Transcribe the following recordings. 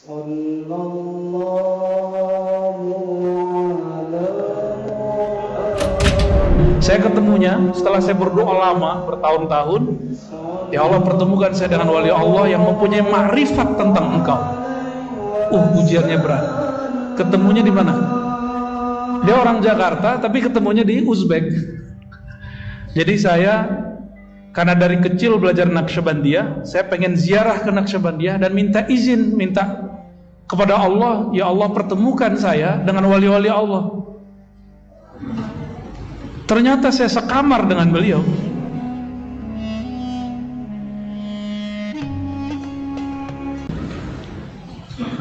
صلى الله على Saya ketemunya setelah saya berdoa lama bertahun-tahun. Ya Allah pertemukan saya dengan wali Allah yang mempunyai makrifat tentang engkau. Uh ujiannya berat. Ketemunya di mana? Dia orang Jakarta tapi ketemunya di Uzbek. Jadi saya karena dari kecil belajar Naqsyabandiyah, saya pengen ziarah ke Naqsyabandiyah dan minta izin, minta kepada Allah, ya Allah pertemukan saya dengan wali-wali Allah. Ternyata saya sekamar dengan beliau.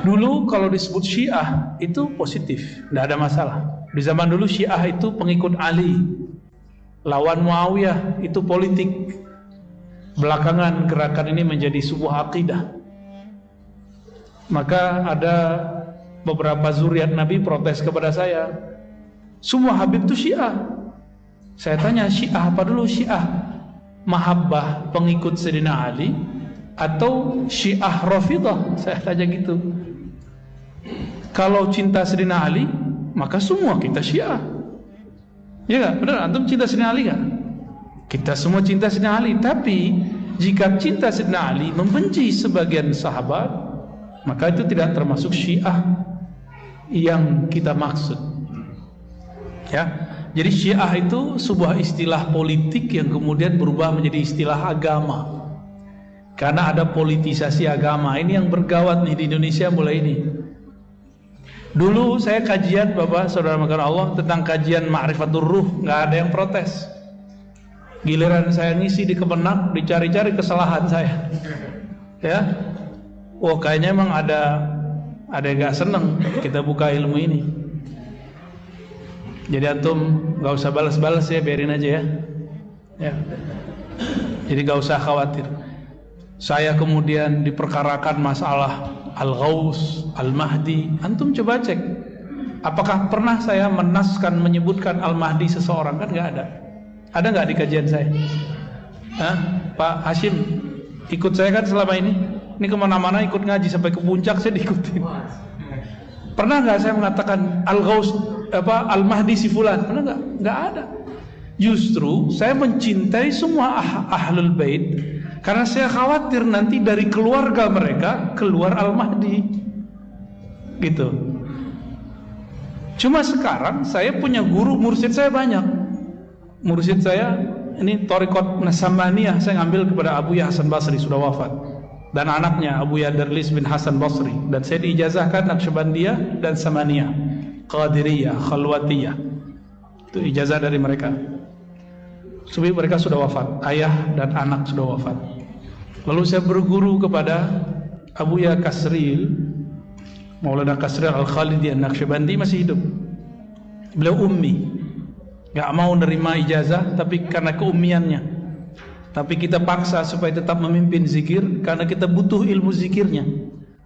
Dulu kalau disebut Syiah itu positif, tidak ada masalah. Di zaman dulu Syiah itu pengikut Ali, lawan Muawiyah itu politik. Belakangan gerakan ini menjadi sebuah akidah. Maka ada beberapa zuriat Nabi protes kepada saya. Semua Habib itu Syiah. Saya tanya Syiah apa dulu Syiah mahabbah pengikut Sayyidina Ali atau Syiah Rafidah? Saya tanya gitu. Kalau cinta Sayyidina Ali, maka semua kita Syiah. Ya enggak? Benar antum cinta Sayyidina Ali enggak? Kita semua cinta Sayyidina Ali, tapi jika cinta Sayyidina Ali membenci sebagian sahabat, maka itu tidak termasuk Syiah yang kita maksud. Ya. Jadi Syiah itu sebuah istilah politik yang kemudian berubah menjadi istilah agama. Karena ada politisasi agama. Ini yang bergawat nih di Indonesia mulai ini. Dulu saya kajian Bapak Saudara makan Allah tentang kajian Ma'rifatul Ruh, nggak ada yang protes. Giliran saya ngisi di Kemenak, dicari-cari kesalahan saya. Ya. Wah, kayaknya emang ada ada yang nggak seneng kita buka ilmu ini. Jadi antum nggak usah balas-balas ya, biarin aja ya. Ya. Jadi nggak usah khawatir. Saya kemudian diperkarakan masalah Al-Ghaus, Al-Mahdi. Antum coba cek. Apakah pernah saya menaskan menyebutkan Al-Mahdi seseorang? Kan nggak ada. Ada nggak di kajian saya? Hah? Pak Hashim, ikut saya kan selama ini? Ini ke mana-mana ikut ngaji sampai ke puncak saya diikutin. Pernah nggak saya mengatakan Al-Ghaus apa Al-Mahdi si fulan? Pernah nggak? Nggak ada. Justru saya mencintai semua ah ahlul bait karena saya khawatir nanti dari keluarga mereka keluar Al-Mahdi. Gitu. Cuma sekarang saya punya guru mursyid saya banyak. Mursyid saya ini Torikot Nasamaniyah saya ngambil kepada Abu Ya Hasan Basri sudah wafat dan anaknya Abu Yadarlis bin Hasan Basri. Dan saya diijazahkan Naqsyabandiyah dan Samaniyah Qadiriyah Khalwatiyah. Itu ijazah dari mereka. Sebab mereka sudah wafat. Ayah dan anak sudah wafat. Lalu saya berguru kepada Abu Ya Kasril. Maulana Kasril Al-Khalidi Naqsyabandi masih hidup. Beliau ummi. Gak mau nerima ijazah tapi karena keummiannya tapi kita paksa supaya tetap memimpin zikir karena kita butuh ilmu zikirnya.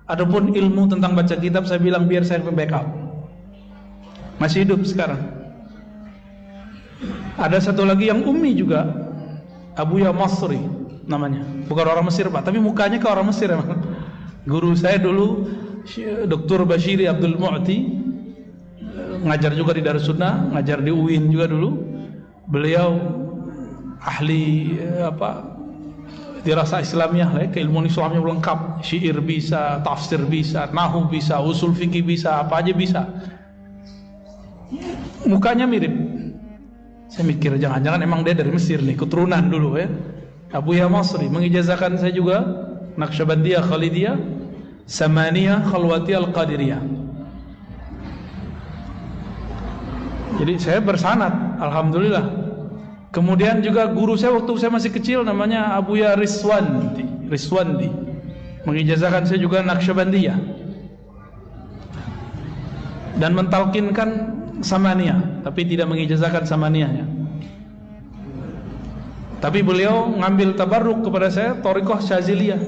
Adapun ilmu tentang baca kitab saya bilang biar saya backup. Masih hidup sekarang. Ada satu lagi yang ummi juga. Abu Ya Masri namanya. Bukan orang Mesir, Pak, tapi mukanya ke orang Mesir emang. Guru saya dulu Dr. Bashiri Abdul Mu'ti ngajar juga di Darussunnah, ngajar di UIN juga dulu. Beliau ahli apa dirasa Islamiyah lah, keilmuan Islamnya lengkap, syair bisa, tafsir bisa, nahu bisa, usul fikih bisa, apa aja bisa. Mukanya mirip. Saya mikir jangan-jangan emang dia dari Mesir nih, keturunan dulu ya. Abu Ya Masri mengijazahkan saya juga Naqsyabandiyah Khalidiyah, Samaniyah Khalwatiyah Al-Qadiriyah. Jadi saya bersanat, alhamdulillah Kemudian juga guru saya waktu saya masih kecil namanya Abu Ya Riswandi, Riswandi. Mengijazahkan saya juga Naqsyabandiyah. Dan mentalkinkan Samaniyah, tapi tidak mengijazahkan Samaniyahnya. Tapi beliau ngambil tabarruk kepada saya Torikoh Syaziliyah.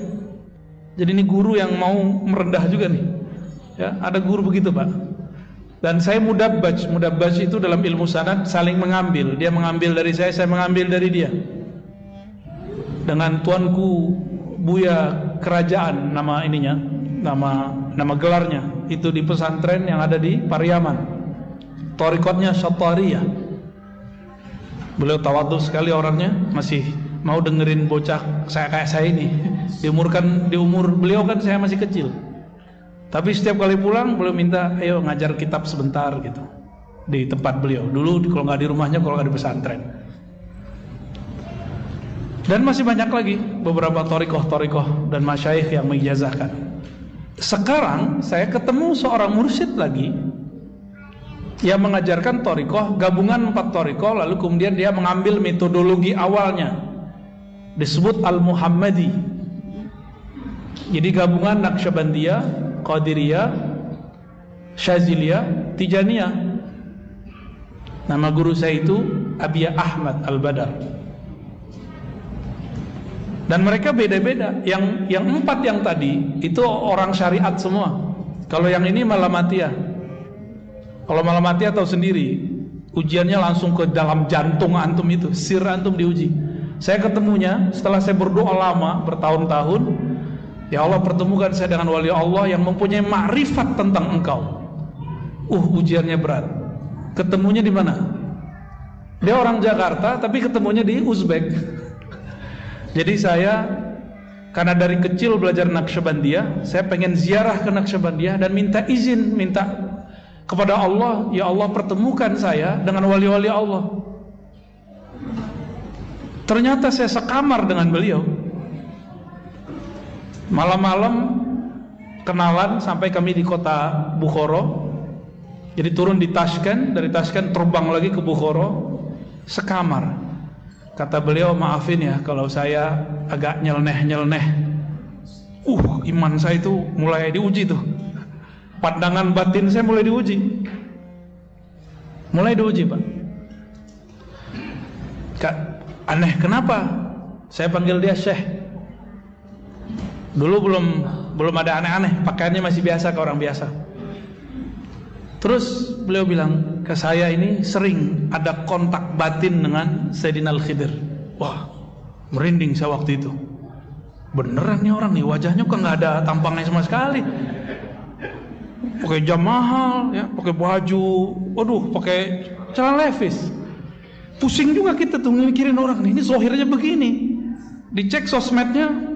Jadi ini guru yang mau merendah juga nih. Ya, ada guru begitu, Pak. Dan saya mudabbaj, mudabbaj itu dalam ilmu sanad saling mengambil. Dia mengambil dari saya, saya mengambil dari dia. Dengan tuanku Buya Kerajaan nama ininya, nama nama gelarnya. Itu di pesantren yang ada di Pariaman. Torikotnya Syatariyah. Beliau tawadu sekali orangnya masih mau dengerin bocah saya kayak saya ini. Diumurkan di umur beliau kan saya masih kecil tapi setiap kali pulang beliau minta ayo ngajar kitab sebentar gitu di tempat beliau dulu kalau nggak di rumahnya kalau nggak di pesantren dan masih banyak lagi beberapa torikoh-torikoh dan masyaikh yang mengijazahkan. Sekarang saya ketemu seorang mursyid lagi yang mengajarkan torikoh, gabungan empat torikoh, lalu kemudian dia mengambil metodologi awalnya. Disebut Al-Muhammadi. Jadi gabungan Naqsyabandiyah, Qadiriyah, Syaziliyah, Tijaniyah. Nama guru saya itu Abiyah Ahmad Al-Badar. Dan mereka beda-beda. Yang yang empat yang tadi itu orang syariat semua. Kalau yang ini malamatia kalau malamatia tahu sendiri ujiannya langsung ke dalam jantung antum itu. Sir antum diuji. Saya ketemunya setelah saya berdoa lama bertahun-tahun ya Allah pertemukan saya dengan wali Allah yang mempunyai makrifat tentang engkau uh ujiannya berat ketemunya di mana dia orang Jakarta tapi ketemunya di Uzbek jadi saya karena dari kecil belajar Naqsyabandiyah, saya pengen ziarah ke Naqsyabandiyah dan minta izin, minta kepada Allah, ya Allah pertemukan saya dengan wali-wali Allah. Ternyata saya sekamar dengan beliau. Malam-malam kenalan sampai kami di kota Bukhoro. Jadi turun di Tashkent, dari Tashkent terbang lagi ke Bukhoro, sekamar. Kata beliau maafin ya kalau saya agak nyeleneh-nyeleneh. Uh, iman saya itu mulai diuji tuh. Pandangan batin saya mulai diuji. Mulai diuji, Pak. Kak, aneh kenapa? Saya panggil dia Syekh. Dulu belum belum ada aneh-aneh, pakaiannya masih biasa ke orang biasa. Terus beliau bilang ke saya ini sering ada kontak batin dengan Sayyidina Al-Khidir. Wah, merinding saya waktu itu. Beneran nih orang nih wajahnya kok nggak ada tampangnya sama sekali. Pakai jam mahal, ya, pakai baju, waduh, pakai celana levis. Pusing juga kita tuh mikirin orang nih, ini zohirnya begini. Dicek sosmednya,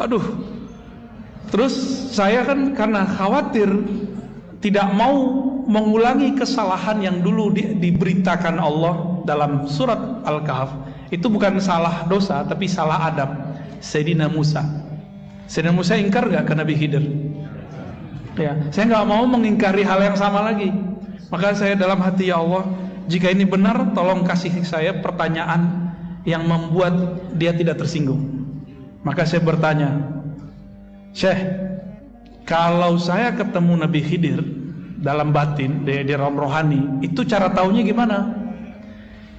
aduh, Terus saya kan karena khawatir tidak mau mengulangi kesalahan yang dulu di, diberitakan Allah dalam surat Al-Kahf. Itu bukan salah dosa tapi salah adab. Sayyidina Musa. Sayyidina Musa ingkar gak ke Nabi Khidir? Ya, saya nggak mau mengingkari hal yang sama lagi. Maka saya dalam hati ya Allah, jika ini benar, tolong kasih saya pertanyaan yang membuat dia tidak tersinggung. Maka saya bertanya, Syekh, kalau saya ketemu Nabi Khidir dalam batin di, di rom rohani, itu cara taunya gimana?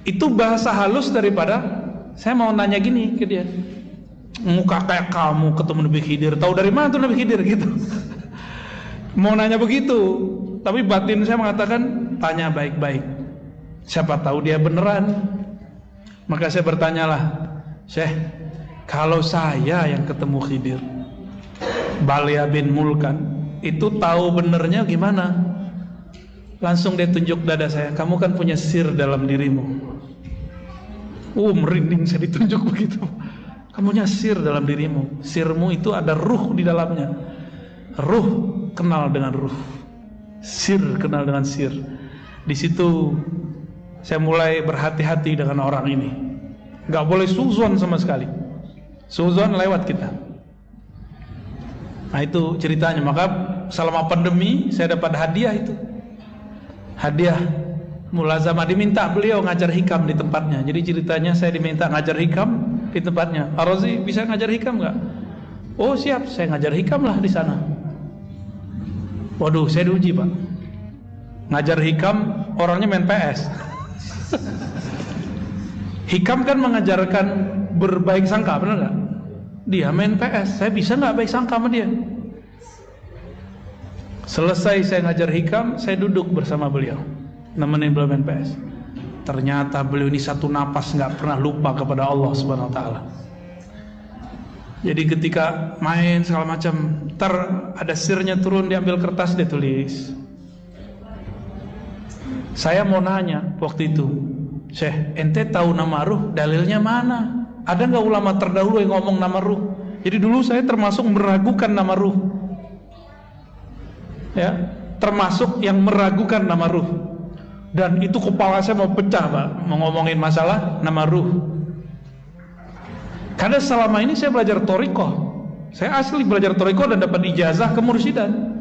Itu bahasa halus daripada saya mau nanya gini ke dia. Muka kayak kamu ketemu Nabi Khidir, tahu dari mana tuh Nabi Khidir gitu. mau nanya begitu, tapi batin saya mengatakan tanya baik-baik. Siapa tahu dia beneran. Maka saya bertanyalah, Syekh, kalau saya yang ketemu Khidir, Balia bin Mulkan itu tahu benernya gimana? Langsung dia tunjuk dada saya kamu kan punya sir dalam dirimu. Uh merinding saya ditunjuk begitu. Kamu punya sir dalam dirimu. Sirmu itu ada ruh di dalamnya. Ruh kenal dengan ruh. Sir kenal dengan sir. Di situ saya mulai berhati-hati dengan orang ini nggak boleh suzon sama sekali suzon lewat kita Nah itu ceritanya. Maka selama pandemi saya dapat hadiah itu. Hadiah mulazamah diminta beliau ngajar hikam di tempatnya. Jadi ceritanya saya diminta ngajar hikam di tempatnya. Arozi bisa ngajar hikam nggak? Oh siap, saya ngajar hikam lah di sana. Waduh, saya diuji pak. Ngajar hikam orangnya main PS. hikam kan mengajarkan berbaik sangka, benar nggak? Dia main PS, saya bisa nggak baik sangka sama dia? Selesai saya ngajar hikam, saya duduk bersama beliau, nemenin beliau main PS. Ternyata beliau ini satu napas nggak pernah lupa kepada Allah Subhanahu Wa Taala. Jadi ketika main segala macam, ter ada sirnya turun diambil kertas dia tulis. Saya mau nanya waktu itu, Syekh, ente tahu nama ruh, dalilnya mana? Ada nggak ulama terdahulu yang ngomong nama ruh? Jadi dulu saya termasuk meragukan nama ruh. Ya, termasuk yang meragukan nama ruh. Dan itu kepala saya mau pecah, Pak, mau ngomongin masalah nama ruh. Karena selama ini saya belajar toriko, saya asli belajar toriko dan dapat ijazah kemursidan.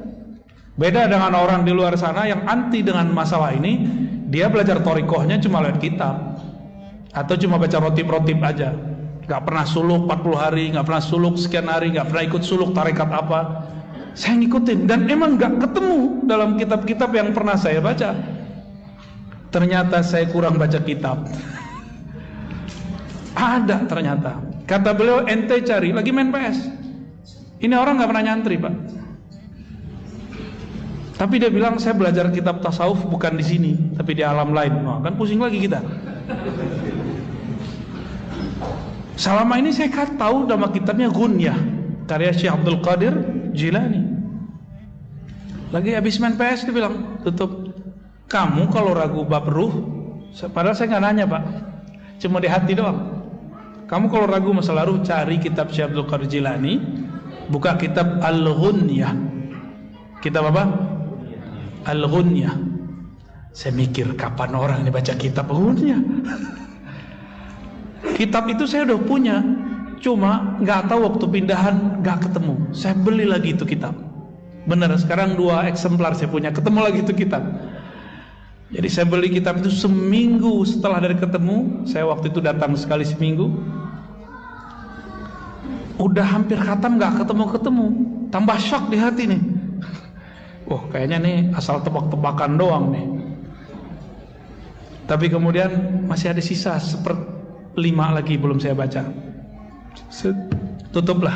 Beda dengan orang di luar sana yang anti dengan masalah ini, dia belajar torikohnya cuma lewat kitab atau cuma baca rotip-rotip aja. Gak pernah suluk 40 hari, gak pernah suluk sekian hari, gak pernah ikut suluk tarekat apa. Saya ngikutin dan emang gak ketemu dalam kitab-kitab yang pernah saya baca. Ternyata saya kurang baca kitab. Ada ternyata. Kata beliau ente cari lagi main PS. Ini orang nggak pernah nyantri pak. Tapi dia bilang saya belajar kitab tasawuf bukan di sini, tapi di alam lain. Nah, kan pusing lagi kita. Selama ini saya kan tahu nama kitabnya Gunyah karya Syekh Abdul Qadir Jilani. Lagi habis main PS dia bilang tutup. Kamu kalau ragu bab ruh, padahal saya nggak nanya pak, cuma di hati doang. Kamu kalau ragu masalah ruh cari kitab Syekh Abdul Qadir Jilani, buka kitab Al-Ghunyah. Kitab apa? Al-Ghunyah. Saya mikir kapan orang ini baca kitab Ghunyah. kitab itu saya udah punya, cuma nggak tahu waktu pindahan nggak ketemu. Saya beli lagi itu kitab. Benar, sekarang dua eksemplar saya punya, ketemu lagi itu kitab. Jadi saya beli kitab itu seminggu setelah dari ketemu, saya waktu itu datang sekali seminggu, udah hampir khatam nggak ketemu-ketemu tambah shock di hati nih wah kayaknya nih asal tebak-tebakan doang nih. Tapi kemudian masih ada sisa seperti lima lagi belum saya baca. Tutuplah.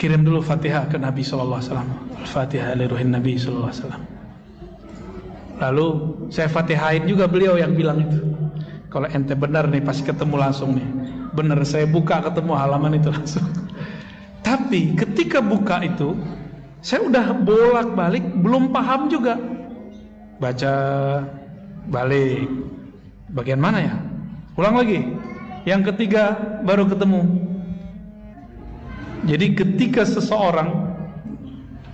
Kirim dulu fatihah ke Nabi SAW al-fatihah liruhin Nabi SAW lalu saya fatihain juga beliau yang bilang itu. Kalau ente benar nih pasti ketemu langsung nih. Benar saya buka ketemu halaman itu langsung. Tapi ketika buka itu saya udah bolak-balik belum paham juga. Baca balik. Bagian mana ya? Ulang lagi. Yang ketiga baru ketemu. Jadi ketika seseorang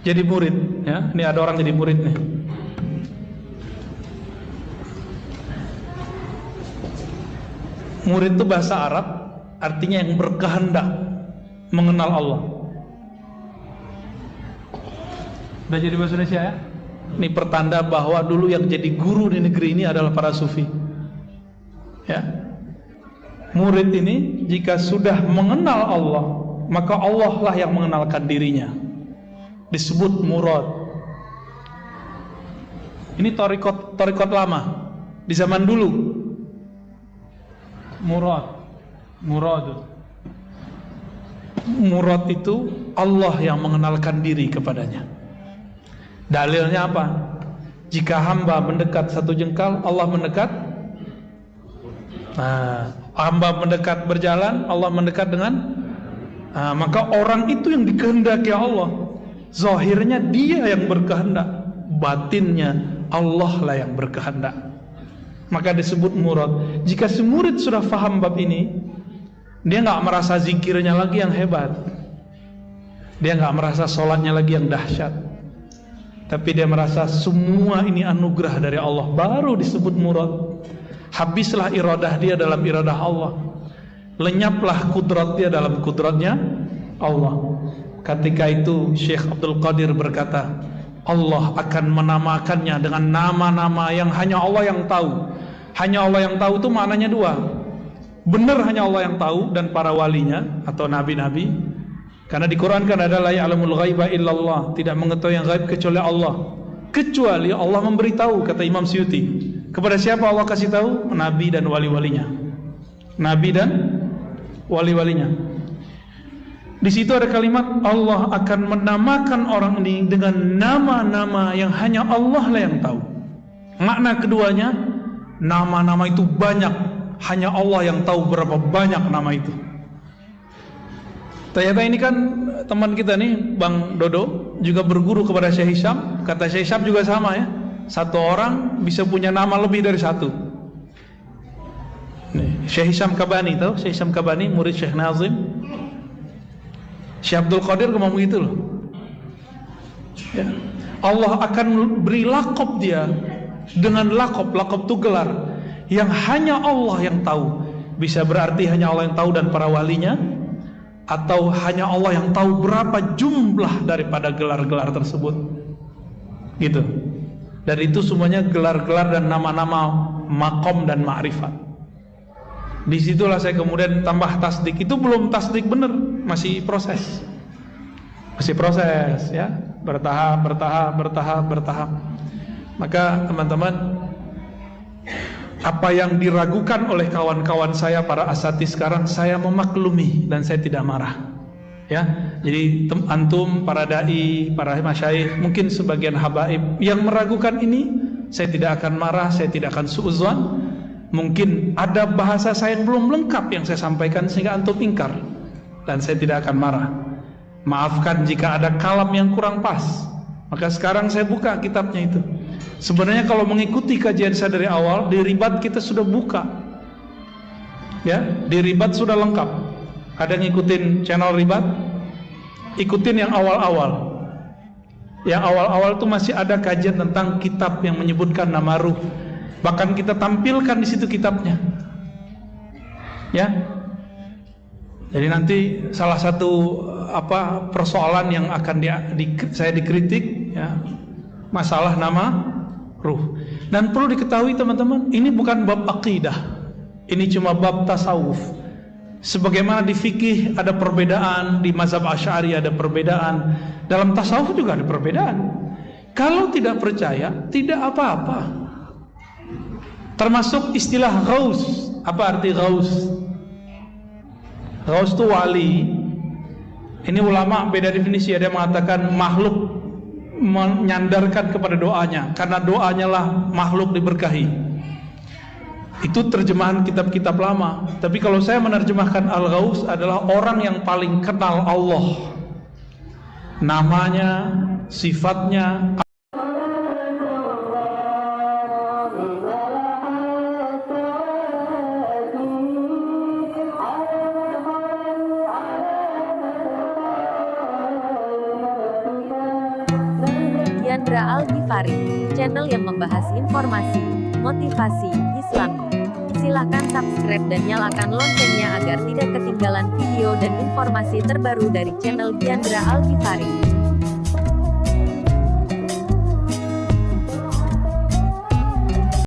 jadi murid ya ini ada orang jadi murid nih. Murid itu bahasa Arab artinya yang berkehendak mengenal Allah. Udah jadi bahasa Indonesia ya? Ini pertanda bahwa dulu yang jadi guru di negeri ini adalah para sufi. Ya. Murid ini jika sudah mengenal Allah, maka Allah lah yang mengenalkan dirinya. Disebut murad. Ini torikot torikot lama di zaman dulu. Murad murad murad itu Allah yang mengenalkan diri kepadanya dalilnya apa? Jika hamba mendekat satu jengkal Allah mendekat? Nah, hamba mendekat berjalan Allah mendekat dengan? Nah, maka orang itu yang dikehendaki Allah. Zahirnya dia yang berkehendak batinnya Allah lah yang berkehendak. Maka disebut murad. Jika si murid sudah faham bab ini dia nggak merasa zikirnya lagi yang hebat. Dia nggak merasa sholatnya lagi yang dahsyat. Tapi dia merasa semua ini anugerah dari Allah. Baru disebut murad. Habislah iradah dia dalam iradah Allah. Lenyaplah kudrat dia dalam kudratnya Allah. Ketika itu Syekh Abdul Qadir berkata, Allah akan menamakannya dengan nama-nama yang hanya Allah yang tahu. Hanya Allah yang tahu itu maknanya dua. Benar hanya Allah yang tahu dan para walinya atau nabi-nabi. Karena di Quran kan ada la ya'lamul ghaiba illallah, tidak mengetahui yang gaib kecuali Allah. Kecuali Allah memberitahu kata Imam Syuuti. Kepada siapa Allah kasih tahu? Nabi dan wali-walinya. Nabi dan wali-walinya. Di situ ada kalimat Allah akan menamakan orang ini dengan nama-nama yang hanya Allah lah yang tahu. Makna keduanya, nama-nama itu banyak hanya Allah yang tahu berapa banyak nama itu. Ternyata ini kan teman kita nih Bang Dodo juga berguru kepada Syekh Hisham. Kata Syekh Hisham juga sama ya. Satu orang bisa punya nama lebih dari satu. Nih, Syekh Hisham Kabani tahu? Syekh Hisham Kabani murid Syekh Nazim. Syekh Abdul Qadir ngomong begitu loh. Ya. Allah akan beri lakop dia dengan lakop, lakop itu gelar yang hanya Allah yang tahu. Bisa berarti hanya Allah yang tahu dan para walinya atau hanya Allah yang tahu berapa jumlah daripada gelar-gelar tersebut. Gitu. Dan itu semuanya gelar-gelar dan nama-nama makom dan ma'rifat. Di situlah saya kemudian tambah tasdik. Itu belum tasdik benar, masih proses. Masih proses ya, bertahap, bertahap, bertahap, bertahap. Maka teman-teman apa yang diragukan oleh kawan-kawan saya para asati sekarang saya memaklumi dan saya tidak marah. Ya jadi antum para dai para masyayikh mungkin sebagian habaib yang meragukan ini saya tidak akan marah saya tidak akan suuzon. Mungkin ada bahasa saya yang belum lengkap yang saya sampaikan sehingga antum ingkar dan saya tidak akan marah. Maafkan jika ada kalam yang kurang pas. Maka sekarang saya buka kitabnya itu Sebenarnya kalau mengikuti kajian saya dari awal, di ribat kita sudah buka. Ya, di ribat sudah lengkap. Ada yang ngikutin channel ribat? Ikutin yang awal-awal. Yang awal-awal itu masih ada kajian tentang kitab yang menyebutkan nama ruh. Bahkan kita tampilkan di situ kitabnya. Ya. Jadi nanti salah satu apa persoalan yang akan di, di, saya dikritik ya masalah nama ruh. Dan perlu diketahui teman-teman, ini bukan bab akidah. Ini cuma bab tasawuf. Sebagaimana di fikih ada perbedaan, di mazhab Asy'ari ada perbedaan, dalam tasawuf juga ada perbedaan. Kalau tidak percaya, tidak apa-apa. Termasuk istilah ghaus. Apa arti ghaus? Ghaus itu wali. Ini ulama beda definisi, ada yang mengatakan makhluk menyandarkan kepada doanya karena doanya lah makhluk diberkahi. Itu terjemahan kitab-kitab lama. Tapi kalau saya menerjemahkan Al-Ghaus adalah orang yang paling kenal Allah. Namanya sifatnya channel yang membahas informasi, motivasi, Islami. Silahkan subscribe dan nyalakan loncengnya agar tidak ketinggalan video dan informasi terbaru dari channel Diandra Al-Ghifari.